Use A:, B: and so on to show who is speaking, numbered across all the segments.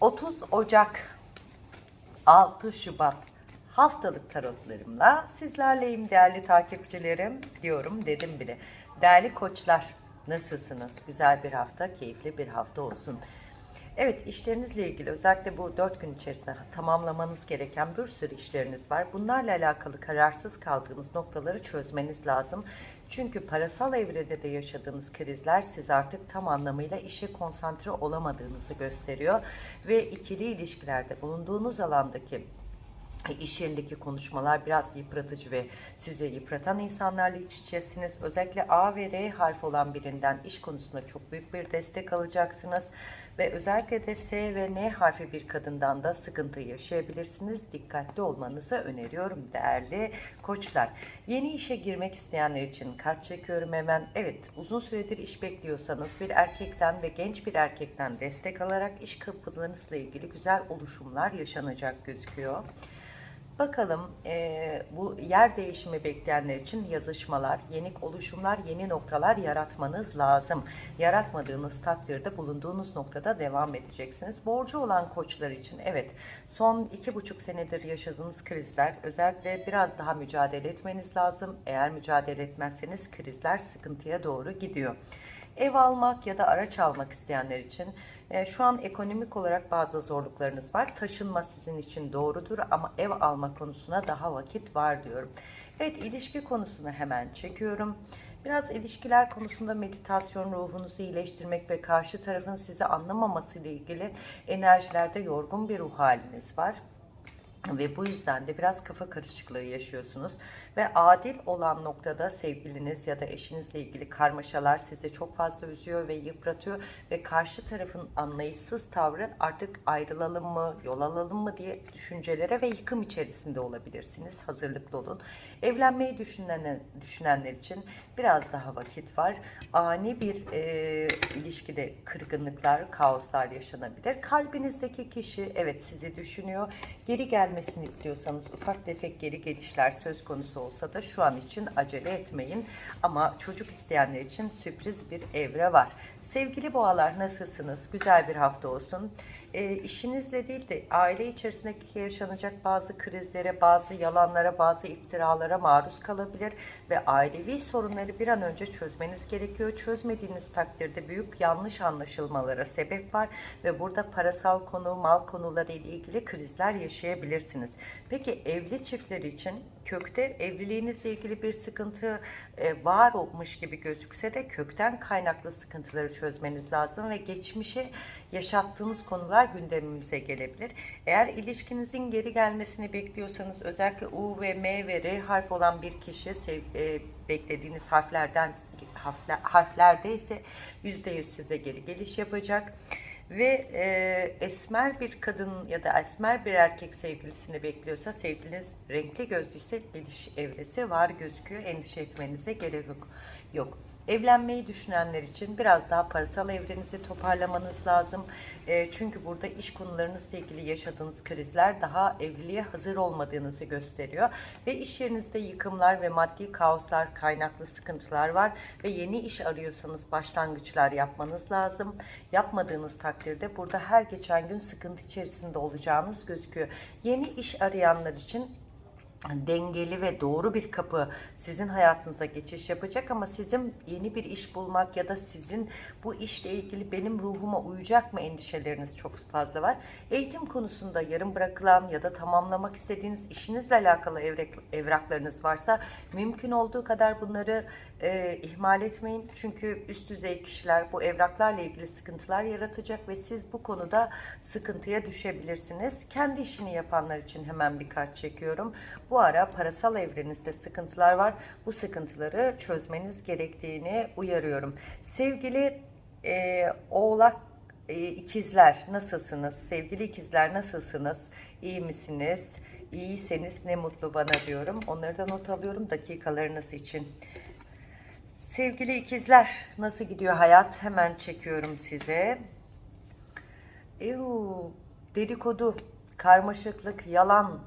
A: 30 Ocak 6 Şubat haftalık tarotlarımla sizlerleyim değerli takipçilerim diyorum dedim bile. Değerli koçlar nasılsınız? Güzel bir hafta, keyifli bir hafta olsun. Evet işlerinizle ilgili özellikle bu 4 gün içerisinde tamamlamanız gereken bir sürü işleriniz var. Bunlarla alakalı kararsız kaldığınız noktaları çözmeniz lazım. Çünkü parasal evrede de yaşadığınız krizler siz artık tam anlamıyla işe konsantre olamadığınızı gösteriyor. Ve ikili ilişkilerde bulunduğunuz alandaki iş yerindeki konuşmalar biraz yıpratıcı ve sizi yıpratan insanlarla iç içesiniz. Özellikle A ve R harfi olan birinden iş konusunda çok büyük bir destek alacaksınız. Ve özellikle de S ve N harfi bir kadından da sıkıntı yaşayabilirsiniz. Dikkatli olmanızı öneriyorum değerli koçlar. Yeni işe girmek isteyenler için kart çekiyorum hemen. Evet uzun süredir iş bekliyorsanız bir erkekten ve genç bir erkekten destek alarak iş kapılarınızla ilgili güzel oluşumlar yaşanacak gözüküyor. Bakalım e, bu yer değişimi bekleyenler için yazışmalar, yeni oluşumlar, yeni noktalar yaratmanız lazım. Yaratmadığınız takdirde bulunduğunuz noktada devam edeceksiniz. Borcu olan koçlar için evet son iki buçuk senedir yaşadığınız krizler özellikle biraz daha mücadele etmeniz lazım. Eğer mücadele etmezseniz krizler sıkıntıya doğru gidiyor. Ev almak ya da araç almak isteyenler için şu an ekonomik olarak bazı zorluklarınız var. Taşınma sizin için doğrudur ama ev alma konusuna daha vakit var diyorum. Evet ilişki konusunu hemen çekiyorum. Biraz ilişkiler konusunda meditasyon ruhunuzu iyileştirmek ve karşı tarafın sizi anlamaması ile ilgili enerjilerde yorgun bir ruh haliniz var. Ve bu yüzden de biraz kafa karışıklığı yaşıyorsunuz. Ve adil olan noktada sevgiliniz ya da eşinizle ilgili karmaşalar sizi çok fazla üzüyor ve yıpratıyor. Ve karşı tarafın anlayışsız tavrı artık ayrılalım mı, yol alalım mı diye düşüncelere ve yıkım içerisinde olabilirsiniz. Hazırlıklı olun. Evlenmeyi düşünenler, için biraz daha vakit var. Ani bir e, ilişkide kırgınlıklar, kaoslar yaşanabilir. Kalbinizdeki kişi evet sizi düşünüyor. Geri gelmesini istiyorsanız ufak tefek geri gelişler söz konusu olsa da şu an için acele etmeyin. Ama çocuk isteyenler için sürpriz bir evre var. Sevgili boğalar nasılsınız? Güzel bir hafta olsun. E, işinizle değil de aile içerisindeki yaşanacak bazı krizlere, bazı yalanlara, bazı iftiralara maruz kalabilir ve ailevi sorunları bir an önce çözmeniz gerekiyor. Çözmediğiniz takdirde büyük yanlış anlaşılmalara sebep var ve burada parasal konu, mal konuları ile ilgili krizler yaşayabilirsiniz. Peki evli çiftler için kökte evliliğinizle ilgili bir sıkıntı e, var olmuş gibi gözükse de kökten kaynaklı sıkıntıları çözmeniz lazım ve geçmişe yaşattığınız konular gündemimize gelebilir. Eğer ilişkinizin geri gelmesini bekliyorsanız özellikle U ve M ve R harf olan bir kişi sev, e, beklediğiniz harflerden harfler, harflerde ise %100 size geri geliş yapacak ve e, esmer bir kadın ya da esmer bir erkek sevgilisini bekliyorsa sevgiliniz renkli gözlüyse geliş evresi var gözüküyor. Endişe etmenize gerek yok. yok. Evlenmeyi düşünenler için biraz daha parasal evrenizi toparlamanız lazım. E, çünkü burada iş konularınızla ilgili yaşadığınız krizler daha evliliğe hazır olmadığınızı gösteriyor. Ve iş yerinizde yıkımlar ve maddi kaoslar, kaynaklı sıkıntılar var. Ve yeni iş arıyorsanız başlangıçlar yapmanız lazım. Yapmadığınız takdirde burada her geçen gün sıkıntı içerisinde olacağınız gözüküyor. Yeni iş arayanlar için dengeli ve doğru bir kapı sizin hayatınıza geçiş yapacak ama sizin yeni bir iş bulmak ya da sizin bu işle ilgili benim ruhuma uyacak mı endişeleriniz çok fazla var. Eğitim konusunda yarım bırakılan ya da tamamlamak istediğiniz işinizle alakalı evrek, evraklarınız varsa mümkün olduğu kadar bunları e, ihmal etmeyin. Çünkü üst düzey kişiler bu evraklarla ilgili sıkıntılar yaratacak ve siz bu konuda sıkıntıya düşebilirsiniz. Kendi işini yapanlar için hemen bir kart çekiyorum. Bu ara parasal evrenizde sıkıntılar var. Bu sıkıntıları çözmeniz gerektiğini uyarıyorum. Sevgili e, oğlak e, ikizler nasılsınız? Sevgili ikizler nasılsınız? İyi misiniz? İyiyseniz ne mutlu bana diyorum. Onları da not alıyorum dakikalarınız için. Sevgili ikizler nasıl gidiyor hayat? Hemen çekiyorum size. Euu, dedikodu, karmaşıklık, yalan,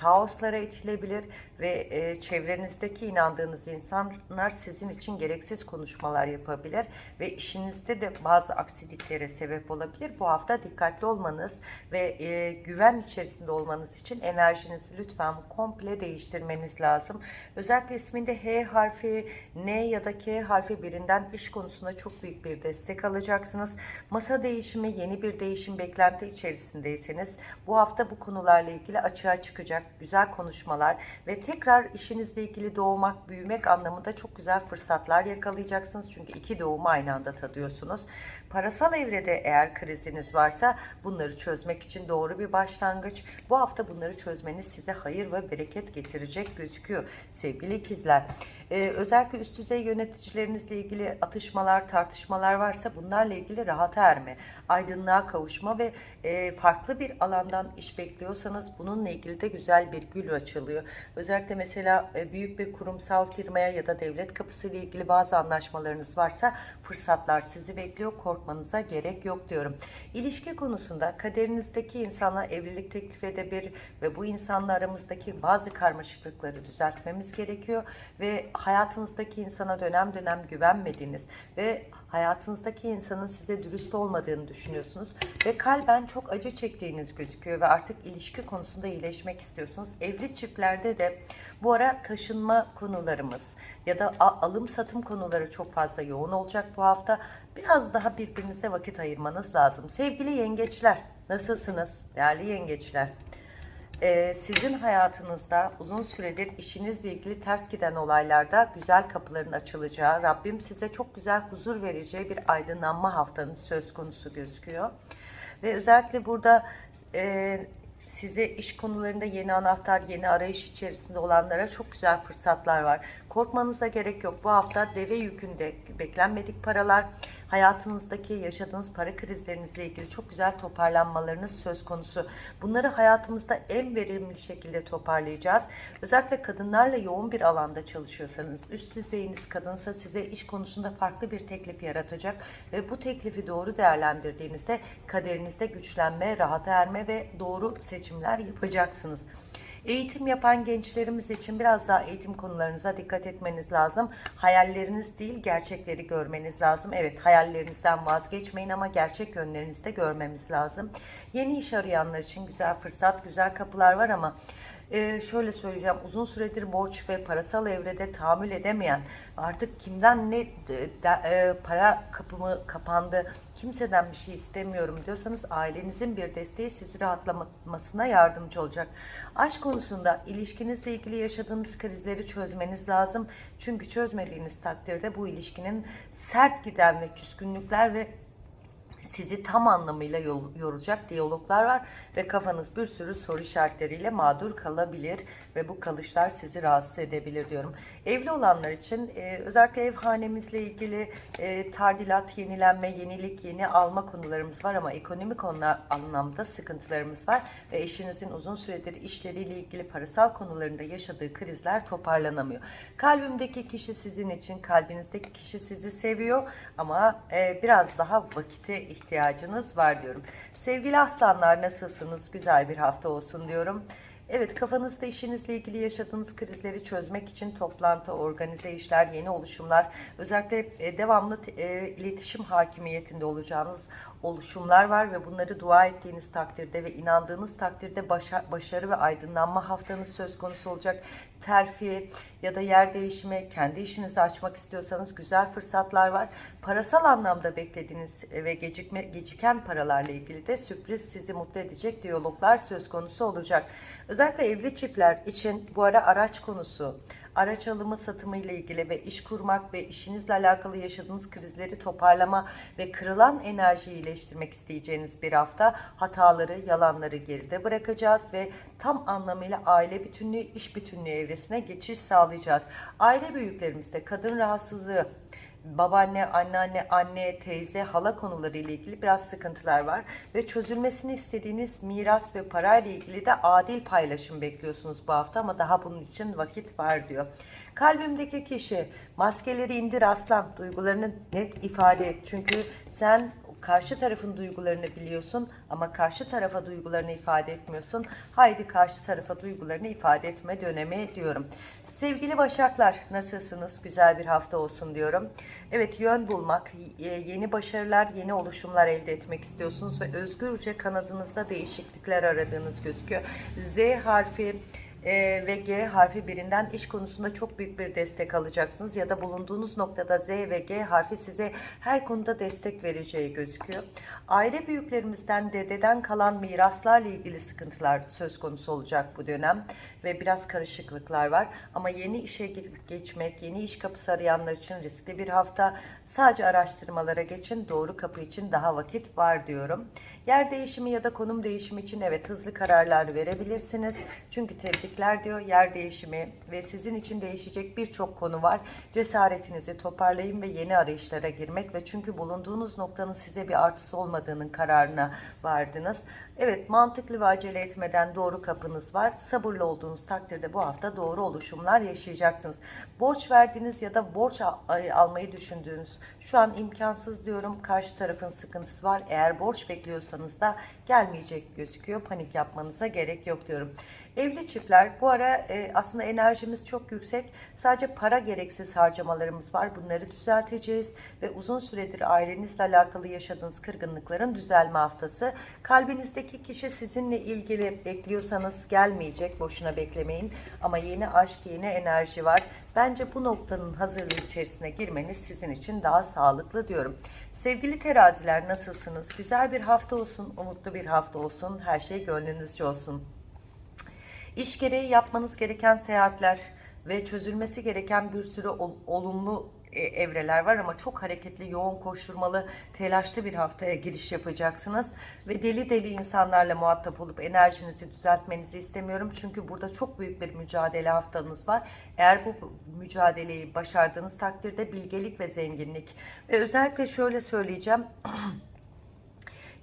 A: kaoslara itilebilir ve e, çevrenizdeki inandığınız insanlar sizin için gereksiz konuşmalar yapabilir ve işinizde de bazı aksiliklere sebep olabilir. Bu hafta dikkatli olmanız ve e, güven içerisinde olmanız için enerjinizi lütfen komple değiştirmeniz lazım. Özellikle isminde H harfi, N ya da K harfi birinden iş konusunda çok büyük bir destek alacaksınız. Masa değişimi, yeni bir değişim beklenti içerisindeyseniz bu hafta bu konularla ilgili açığa çıkacak güzel konuşmalar ve tekrar işinizle ilgili doğmak, büyümek anlamında çok güzel fırsatlar yakalayacaksınız. Çünkü iki doğumu aynı anda tadıyorsunuz. Parasal evrede eğer kriziniz varsa bunları çözmek için doğru bir başlangıç. Bu hafta bunları çözmeniz size hayır ve bereket getirecek gözüküyor sevgili ikizler. Ee, özellikle üst düzey yöneticilerinizle ilgili atışmalar, tartışmalar varsa bunlarla ilgili rahata erme, aydınlığa kavuşma ve e, farklı bir alandan iş bekliyorsanız bununla ilgili de güzel bir gül açılıyor. Özellikle mesela e, büyük bir kurumsal firmaya ya da devlet kapısı ile ilgili bazı anlaşmalarınız varsa fırsatlar sizi bekliyor. Korkmanıza gerek yok diyorum. İlişki konusunda kaderinizdeki insanla evlilik teklif edebilir ve bu insanla aramızdaki bazı karmaşıklıkları düzeltmemiz gerekiyor ve hayatınızdaki insana dönem dönem güvenmediğiniz ve hayatınızdaki insanın size dürüst olmadığını düşünüyorsunuz ve kalben çok acı çektiğiniz gözüküyor ve artık ilişki konusunda iyileşmek istiyorsunuz. Evli çiftlerde de bu ara taşınma konularımız ya da alım satım konuları çok fazla yoğun olacak bu hafta. Biraz daha birbirinize vakit ayırmanız lazım. Sevgili yengeçler, nasılsınız? Değerli yengeçler. Ee, sizin hayatınızda uzun süredir işinizle ilgili ters giden olaylarda güzel kapıların açılacağı, Rabbim size çok güzel huzur vereceği bir aydınlanma haftanız söz konusu gözüküyor. Ve özellikle burada e, size iş konularında yeni anahtar, yeni arayış içerisinde olanlara çok güzel fırsatlar var. Korkmanıza gerek yok. Bu hafta deve yükünde beklenmedik paralar, hayatınızdaki yaşadığınız para krizlerinizle ilgili çok güzel toparlanmalarınız söz konusu. Bunları hayatımızda en verimli şekilde toparlayacağız. Özellikle kadınlarla yoğun bir alanda çalışıyorsanız, üst düzeyiniz kadınsa size iş konusunda farklı bir teklif yaratacak ve bu teklifi doğru değerlendirdiğinizde kaderinizde güçlenme, rahata erme ve doğru seçimler yapacaksınız. Eğitim yapan gençlerimiz için biraz daha eğitim konularınıza dikkat etmeniz lazım. Hayalleriniz değil, gerçekleri görmeniz lazım. Evet, hayallerinizden vazgeçmeyin ama gerçek yönlerinizi de görmemiz lazım. Yeni iş arayanlar için güzel fırsat, güzel kapılar var ama ee, şöyle söyleyeceğim uzun süredir borç ve parasal evrede tahammül edemeyen artık kimden ne de- e, para kapımı kapandı kimseden bir şey istemiyorum diyorsanız ailenizin bir desteği sizi rahatlamasına yardımcı olacak. Aşk konusunda ilişkinizle ilgili yaşadığınız krizleri çözmeniz lazım. Çünkü çözmediğiniz takdirde bu ilişkinin sert giden ve küskünlükler ve sizi tam anlamıyla yoracak diyaloglar var ve kafanız bir sürü soru işaretleriyle mağdur kalabilir ve bu kalışlar sizi rahatsız edebilir diyorum. Evli olanlar için e, özellikle ev hanemizle ilgili e, tardilat, yenilenme, yenilik, yeni alma konularımız var ama ekonomik konular anlamda sıkıntılarımız var ve eşinizin uzun süredir işleriyle ilgili parasal konularında yaşadığı krizler toparlanamıyor. Kalbimdeki kişi sizin için, kalbinizdeki kişi sizi seviyor ama e, biraz daha vakite ihtiyacınız var diyorum. Sevgili aslanlar nasılsınız? Güzel bir hafta olsun diyorum. Evet kafanızda işinizle ilgili yaşadığınız krizleri çözmek için toplantı, organize işler, yeni oluşumlar, özellikle e, devamlı e, iletişim hakimiyetinde olacağınız oluşumlar var ve bunları dua ettiğiniz takdirde ve inandığınız takdirde başa- başarı ve aydınlanma haftanız söz konusu olacak. Terfi ya da yer değişimi, kendi işinizi açmak istiyorsanız güzel fırsatlar var. Parasal anlamda beklediğiniz ve gecikme, geciken paralarla ilgili de sürpriz sizi mutlu edecek diyaloglar söz konusu olacak. Özellikle evli çiftler için bu ara araç konusu, araç alımı satımı ile ilgili ve iş kurmak ve işinizle alakalı yaşadığınız krizleri toparlama ve kırılan enerjiyi iyileştirmek isteyeceğiniz bir hafta hataları, yalanları geride bırakacağız ve tam anlamıyla aile bütünlüğü, iş bütünlüğü evresine geçiş sağlayacağız. Aile büyüklerimizde kadın rahatsızlığı, babaanne, anneanne, anne, teyze, hala konuları ile ilgili biraz sıkıntılar var ve çözülmesini istediğiniz miras ve para ile ilgili de adil paylaşım bekliyorsunuz bu hafta ama daha bunun için vakit var diyor. Kalbimdeki kişi maskeleri indir aslan, duygularını net ifade et çünkü sen karşı tarafın duygularını biliyorsun ama karşı tarafa duygularını ifade etmiyorsun. Haydi karşı tarafa duygularını ifade etme dönemi diyorum. Sevgili Başaklar nasılsınız? Güzel bir hafta olsun diyorum. Evet yön bulmak, e, yeni başarılar, yeni oluşumlar elde etmek istiyorsunuz ve özgürce kanadınızda değişiklikler aradığınız gözüküyor. Z harfi e, ve G harfi birinden iş konusunda çok büyük bir destek alacaksınız ya da bulunduğunuz noktada Z ve G harfi size her konuda destek vereceği gözüküyor. Aile büyüklerimizden, dededen kalan miraslarla ilgili sıkıntılar söz konusu olacak bu dönem ve biraz karışıklıklar var. Ama yeni işe geçmek, yeni iş kapısı arayanlar için riskli bir hafta. Sadece araştırmalara geçin, doğru kapı için daha vakit var diyorum. Yer değişimi ya da konum değişimi için evet hızlı kararlar verebilirsiniz. Çünkü tebrikler diyor yer değişimi ve sizin için değişecek birçok konu var. Cesaretinizi toparlayın ve yeni arayışlara girmek ve çünkü bulunduğunuz noktanın size bir artısı olmadığının kararına vardınız. Evet mantıklı ve acele etmeden doğru kapınız var. Sabırlı olduğunuz takdirde bu hafta doğru oluşumlar yaşayacaksınız. Borç verdiğiniz ya da borç almayı düşündüğünüz şu an imkansız diyorum. Karşı tarafın sıkıntısı var. Eğer borç bekliyorsanız da gelmeyecek gözüküyor. Panik yapmanıza gerek yok diyorum. Evli çiftler bu ara e, aslında enerjimiz çok yüksek. Sadece para gereksiz harcamalarımız var. Bunları düzelteceğiz ve uzun süredir ailenizle alakalı yaşadığınız kırgınlıkların düzelme haftası. Kalbinizdeki kişi sizinle ilgili bekliyorsanız gelmeyecek. Boşuna beklemeyin. Ama yeni aşk, yeni enerji var. Bence bu noktanın hazırlığı içerisine girmeniz sizin için daha sağlıklı diyorum. Sevgili teraziler nasılsınız? Güzel bir hafta olsun, umutlu bir hafta olsun. Her şey gönlünüzce olsun. İş gereği yapmanız gereken seyahatler ve çözülmesi gereken bir sürü olumlu evreler var ama çok hareketli, yoğun koşturmalı, telaşlı bir haftaya giriş yapacaksınız. Ve deli deli insanlarla muhatap olup enerjinizi düzeltmenizi istemiyorum. Çünkü burada çok büyük bir mücadele haftanız var. Eğer bu mücadeleyi başardığınız takdirde bilgelik ve zenginlik. Ve özellikle şöyle söyleyeceğim.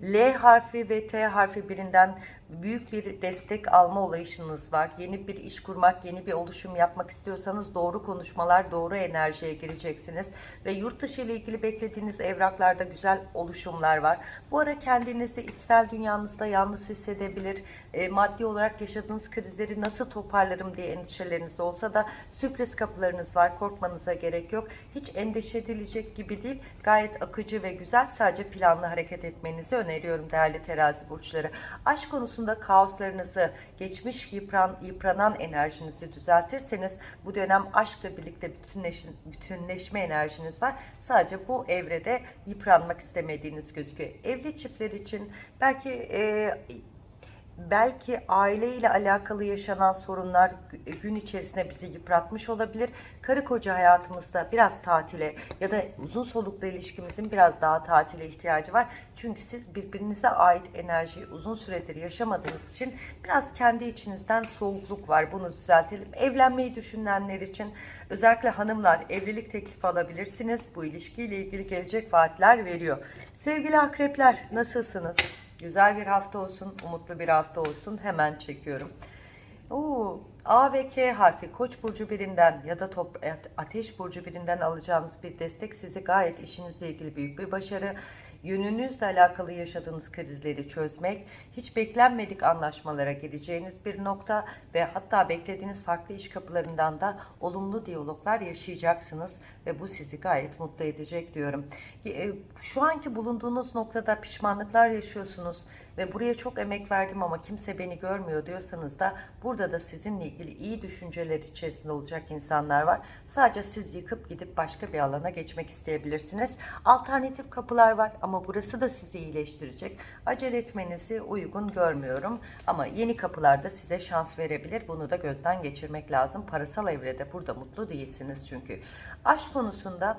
A: L harfi ve T harfi birinden büyük bir destek alma olayışınız var. Yeni bir iş kurmak, yeni bir oluşum yapmak istiyorsanız doğru konuşmalar, doğru enerjiye gireceksiniz. Ve yurt dışı ile ilgili beklediğiniz evraklarda güzel oluşumlar var. Bu ara kendinizi içsel dünyanızda yalnız hissedebilir. E, maddi olarak yaşadığınız krizleri nasıl toparlarım diye endişeleriniz olsa da sürpriz kapılarınız var. Korkmanıza gerek yok. Hiç endişe edilecek gibi değil. Gayet akıcı ve güzel. Sadece planlı hareket etmenizi öneriyorum değerli terazi burçları. Aşk konusunda kaoslarınızı, geçmiş yıpran, yıpranan enerjinizi düzeltirseniz bu dönem aşkla birlikte bütünleş, bütünleşme enerjiniz var. Sadece bu evrede yıpranmak istemediğiniz gözüküyor. Evli çiftler için belki e, belki aileyle alakalı yaşanan sorunlar gün içerisinde bizi yıpratmış olabilir. Karı koca hayatımızda biraz tatile ya da uzun soluklu ilişkimizin biraz daha tatile ihtiyacı var. Çünkü siz birbirinize ait enerjiyi uzun süredir yaşamadığınız için biraz kendi içinizden soğukluk var. Bunu düzeltelim. Evlenmeyi düşünenler için özellikle hanımlar evlilik teklifi alabilirsiniz. Bu ilişkiyle ilgili gelecek vaatler veriyor. Sevgili akrepler nasılsınız? Güzel bir hafta olsun, umutlu bir hafta olsun. Hemen çekiyorum. Oo, A ve K harfi Koç burcu birinden ya da top, Ateş burcu birinden alacağınız bir destek sizi gayet işinizle ilgili büyük bir başarı yönünüzle alakalı yaşadığınız krizleri çözmek, hiç beklenmedik anlaşmalara gireceğiniz bir nokta ve hatta beklediğiniz farklı iş kapılarından da olumlu diyaloglar yaşayacaksınız ve bu sizi gayet mutlu edecek diyorum. E, şu anki bulunduğunuz noktada pişmanlıklar yaşıyorsunuz ve buraya çok emek verdim ama kimse beni görmüyor diyorsanız da burada da sizinle ilgili iyi düşünceler içerisinde olacak insanlar var. Sadece siz yıkıp gidip başka bir alana geçmek isteyebilirsiniz. Alternatif kapılar var ama burası da sizi iyileştirecek. Acele etmenizi uygun görmüyorum ama yeni kapılarda size şans verebilir. Bunu da gözden geçirmek lazım. Parasal evrede burada mutlu değilsiniz çünkü. Aşk konusunda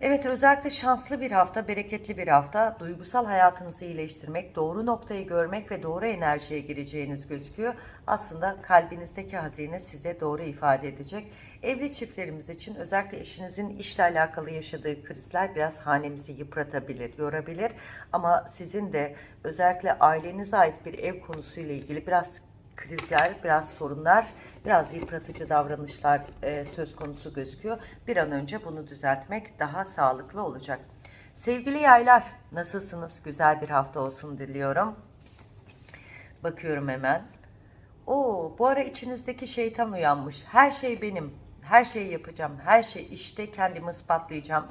A: Evet özellikle şanslı bir hafta, bereketli bir hafta. Duygusal hayatınızı iyileştirmek, doğru noktayı görmek ve doğru enerjiye gireceğiniz gözüküyor. Aslında kalbinizdeki hazine size doğru ifade edecek. Evli çiftlerimiz için özellikle eşinizin işle alakalı yaşadığı krizler biraz hanemizi yıpratabilir, yorabilir. Ama sizin de özellikle ailenize ait bir ev konusuyla ilgili biraz krizler, biraz sorunlar, biraz yıpratıcı davranışlar e, söz konusu gözüküyor. Bir an önce bunu düzeltmek daha sağlıklı olacak. Sevgili yaylar, nasılsınız? Güzel bir hafta olsun diliyorum. Bakıyorum hemen. Oo, bu ara içinizdeki şeytan uyanmış. Her şey benim. Her şeyi yapacağım. Her şey işte kendimi ispatlayacağım.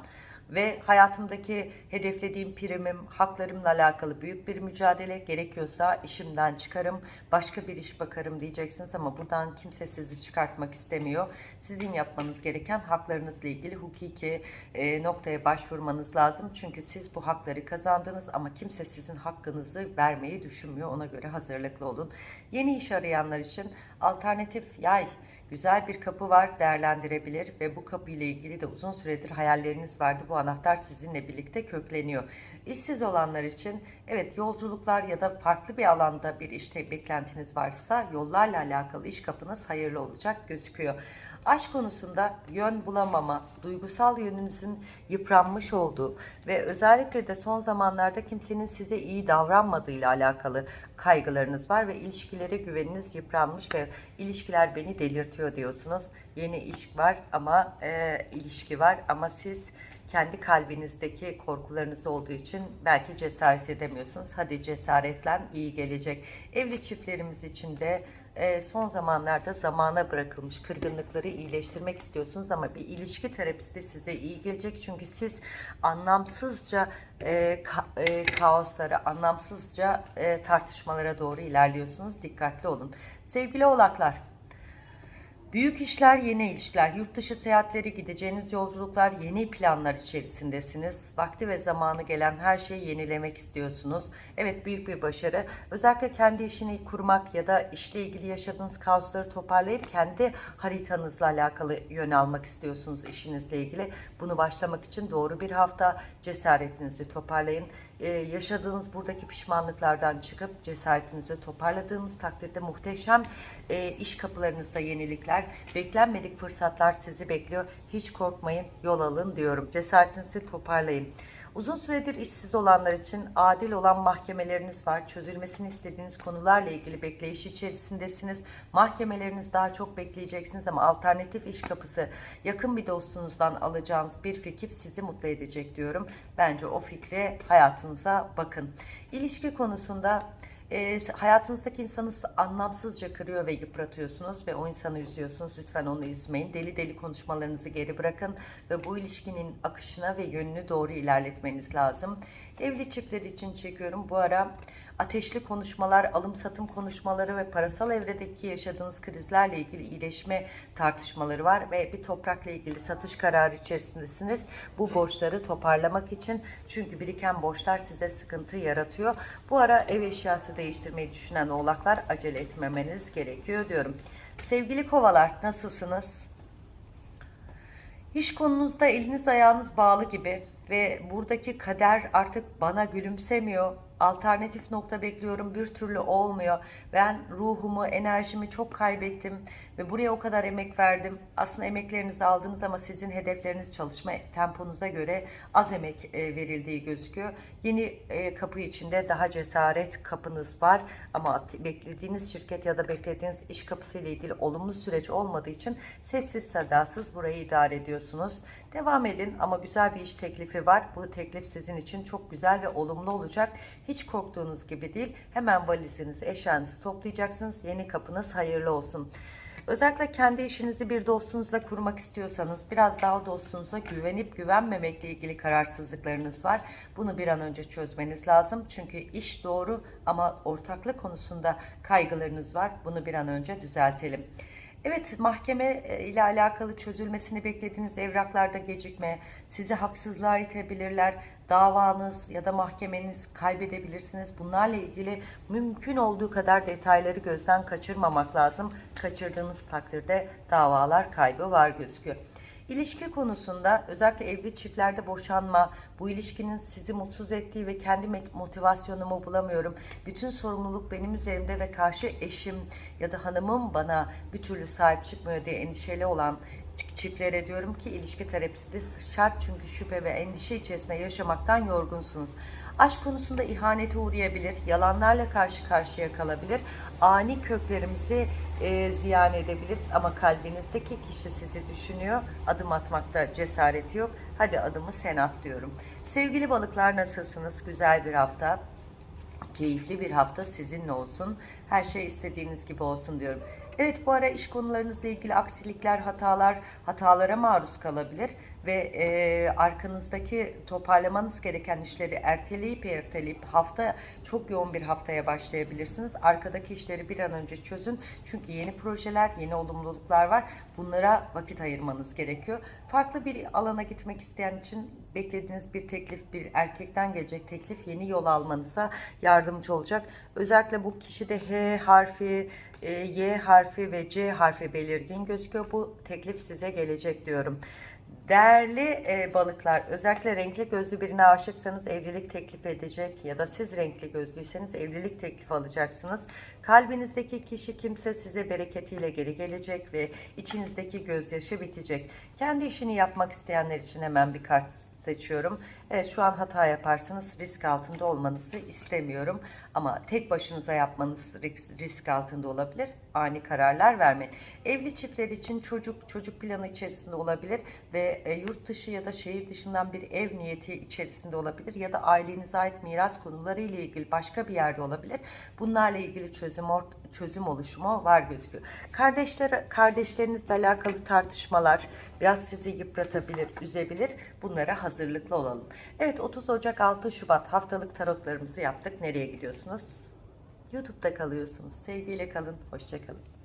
A: Ve hayatımdaki hedeflediğim primim, haklarımla alakalı büyük bir mücadele gerekiyorsa işimden çıkarım, başka bir iş bakarım diyeceksiniz ama buradan kimse sizi çıkartmak istemiyor. Sizin yapmanız gereken haklarınızla ilgili hukuki e, noktaya başvurmanız lazım. Çünkü siz bu hakları kazandınız ama kimse sizin hakkınızı vermeyi düşünmüyor. Ona göre hazırlıklı olun. Yeni iş arayanlar için alternatif yay güzel bir kapı var değerlendirebilir ve bu kapı ile ilgili de uzun süredir hayalleriniz vardı. Bu anahtar sizinle birlikte kökleniyor. İşsiz olanlar için evet yolculuklar ya da farklı bir alanda bir işte beklentiniz varsa yollarla alakalı iş kapınız hayırlı olacak gözüküyor. Aşk konusunda yön bulamama, duygusal yönünüzün yıpranmış olduğu ve özellikle de son zamanlarda kimsenin size iyi davranmadığıyla alakalı kaygılarınız var ve ilişkilere güveniniz yıpranmış ve ilişkiler beni delirtiyor diyorsunuz. Yeni iş var ama e, ilişki var ama siz kendi kalbinizdeki korkularınız olduğu için belki cesaret edemiyorsunuz. Hadi cesaretlen iyi gelecek. Evli çiftlerimiz için de e, son zamanlarda zamana bırakılmış kırgınlıkları iyileştirmek istiyorsunuz ama bir ilişki terapisti size iyi gelecek çünkü siz anlamsızca e, ka, e, kaoslara, anlamsızca e, tartışmalara doğru ilerliyorsunuz. Dikkatli olun. Sevgili oğlaklar, Büyük işler, yeni ilişkiler, yurt dışı seyahatleri, gideceğiniz yolculuklar, yeni planlar içerisindesiniz. Vakti ve zamanı gelen her şeyi yenilemek istiyorsunuz. Evet büyük bir başarı. Özellikle kendi işini kurmak ya da işle ilgili yaşadığınız kaosları toparlayıp kendi haritanızla alakalı yön almak istiyorsunuz işinizle ilgili. Bunu başlamak için doğru bir hafta cesaretinizi toparlayın e, yaşadığınız buradaki pişmanlıklardan çıkıp cesaretinizi toparladığınız takdirde muhteşem e, iş kapılarınızda yenilikler, beklenmedik fırsatlar sizi bekliyor. Hiç korkmayın, yol alın diyorum. Cesaretinizi toparlayın. Uzun süredir işsiz olanlar için adil olan mahkemeleriniz var. Çözülmesini istediğiniz konularla ilgili bekleyiş içerisindesiniz. Mahkemeleriniz daha çok bekleyeceksiniz ama alternatif iş kapısı yakın bir dostunuzdan alacağınız bir fikir sizi mutlu edecek diyorum. Bence o fikre hayatınıza bakın. İlişki konusunda e, hayatınızdaki insanı anlamsızca kırıyor ve yıpratıyorsunuz ve o insanı üzüyorsunuz. Lütfen onu üzmeyin. Deli deli konuşmalarınızı geri bırakın ve bu ilişkinin akışına ve yönünü doğru ilerletmeniz lazım. Evli çiftler için çekiyorum. Bu ara ateşli konuşmalar, alım satım konuşmaları ve parasal evredeki yaşadığınız krizlerle ilgili iyileşme tartışmaları var ve bir toprakla ilgili satış kararı içerisindesiniz. Bu borçları toparlamak için çünkü biriken borçlar size sıkıntı yaratıyor. Bu ara ev eşyası değiştirmeyi düşünen oğlaklar acele etmemeniz gerekiyor diyorum. Sevgili kovalar nasılsınız? İş konunuzda eliniz ayağınız bağlı gibi ve buradaki kader artık bana gülümsemiyor alternatif nokta bekliyorum bir türlü olmuyor. Ben ruhumu, enerjimi çok kaybettim ve buraya o kadar emek verdim. Aslında emeklerinizi aldınız ama sizin hedefleriniz çalışma temponuza göre az emek e, verildiği gözüküyor. Yeni e, kapı içinde daha cesaret kapınız var ama beklediğiniz şirket ya da beklediğiniz iş kapısı ile ilgili olumlu süreç olmadığı için sessiz sadasız burayı idare ediyorsunuz. Devam edin ama güzel bir iş teklifi var. Bu teklif sizin için çok güzel ve olumlu olacak. Hiç korktuğunuz gibi değil. Hemen valizinizi, eşyanızı toplayacaksınız. Yeni kapınız hayırlı olsun. Özellikle kendi işinizi bir dostunuzla kurmak istiyorsanız biraz daha dostunuza güvenip güvenmemekle ilgili kararsızlıklarınız var. Bunu bir an önce çözmeniz lazım. Çünkü iş doğru ama ortaklık konusunda kaygılarınız var. Bunu bir an önce düzeltelim. Evet mahkeme e, ile alakalı çözülmesini beklediğiniz evraklarda gecikme, sizi haksızlığa itebilirler, davanız ya da mahkemeniz kaybedebilirsiniz. Bunlarla ilgili mümkün olduğu kadar detayları gözden kaçırmamak lazım. Kaçırdığınız takdirde davalar kaybı var gözüküyor. İlişki konusunda özellikle evli çiftlerde boşanma, bu ilişkinin sizi mutsuz ettiği ve kendi motivasyonumu bulamıyorum. Bütün sorumluluk benim üzerimde ve karşı eşim ya da hanımım bana bir türlü sahip çıkmıyor diye endişeli olan çiftlere diyorum ki ilişki terapisi de şart çünkü şüphe ve endişe içerisinde yaşamaktan yorgunsunuz. Aşk konusunda ihanete uğrayabilir, yalanlarla karşı karşıya kalabilir, ani köklerimizi e, ziyan edebiliriz ama kalbinizdeki kişi sizi düşünüyor, adım atmakta cesareti yok. Hadi adımı sen at diyorum. Sevgili balıklar nasılsınız? Güzel bir hafta. Keyifli bir hafta sizinle olsun. Her şey istediğiniz gibi olsun diyorum. Evet bu ara iş konularınızla ilgili aksilikler, hatalar, hatalara maruz kalabilir ve e, arkanızdaki toparlamanız gereken işleri erteleyip erteleyip hafta çok yoğun bir haftaya başlayabilirsiniz. Arkadaki işleri bir an önce çözün. Çünkü yeni projeler, yeni olumluluklar var. Bunlara vakit ayırmanız gerekiyor. Farklı bir alana gitmek isteyen için beklediğiniz bir teklif, bir erkekten gelecek teklif yeni yol almanıza yardımcı olacak. Özellikle bu kişide H harfi, Y harfi ve C harfi belirgin gözüküyor. Bu teklif size gelecek diyorum. Değerli e, balıklar, özellikle renkli gözlü birine aşıksanız evlilik teklif edecek ya da siz renkli gözlüyseniz evlilik teklifi alacaksınız. Kalbinizdeki kişi kimse size bereketiyle geri gelecek ve içinizdeki gözyaşı bitecek. Kendi işini yapmak isteyenler için hemen bir kart seçiyorum. Evet şu an hata yaparsanız risk altında olmanızı istemiyorum. Ama tek başınıza yapmanız risk, altında olabilir. Ani kararlar vermeyin. Evli çiftler için çocuk çocuk planı içerisinde olabilir ve e, yurt dışı ya da şehir dışından bir ev niyeti içerisinde olabilir ya da ailenize ait miras konuları ile ilgili başka bir yerde olabilir. Bunlarla ilgili çözüm çözüm oluşumu var gözüküyor. Kardeşler kardeşlerinizle alakalı tartışmalar biraz sizi yıpratabilir, üzebilir. Bunlara hazırlıklı olalım. Evet 30 Ocak 6 Şubat haftalık tarotlarımızı yaptık. Nereye gidiyorsunuz? YouTube'da kalıyorsunuz. Sevgiyle kalın. Hoşçakalın.